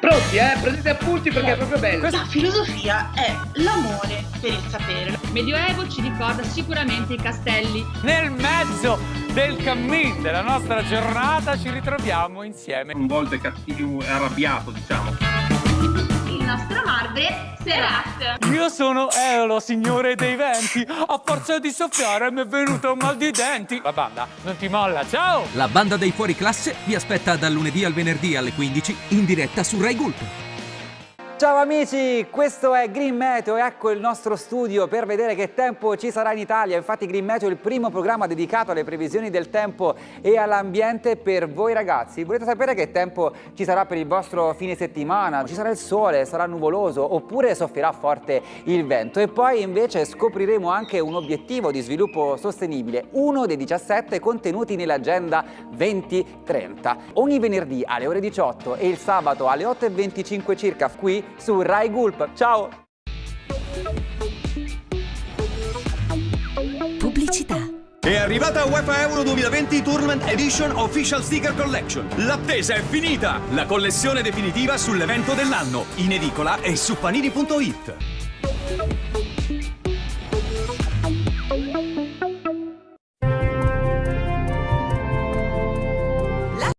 Pronti, eh? Prendete appunti perché è proprio bello. La filosofia è l'amore per il sapere. Medioevo ci ricorda sicuramente i castelli. Nel mezzo del cammin della nostra giornata ci ritroviamo insieme. Un volte cattivo e arrabbiato, diciamo. Nostro marbre Serat. Io sono Eolo, signore dei venti. A forza di soffiare mi è venuto un mal di denti. La banda non ti molla, ciao! La banda dei fuori classe vi aspetta dal lunedì al venerdì alle 15 in diretta su Rai Gulp. Ciao amici, questo è Green Meteo, ecco il nostro studio per vedere che tempo ci sarà in Italia. Infatti Green Meteo è il primo programma dedicato alle previsioni del tempo e all'ambiente per voi ragazzi. Volete sapere che tempo ci sarà per il vostro fine settimana? Ci sarà il sole, sarà nuvoloso oppure soffierà forte il vento? E poi invece scopriremo anche un obiettivo di sviluppo sostenibile, uno dei 17 contenuti nell'agenda 2030. Ogni venerdì alle ore 18 e il sabato alle 8.25 circa qui su Rai Gulp. Ciao! Pubblicità è arrivata UEFA Euro 2020 Tournament Edition Official Sticker Collection. L'attesa è finita! La collezione definitiva sull'evento dell'anno, in edicola e su panini.it.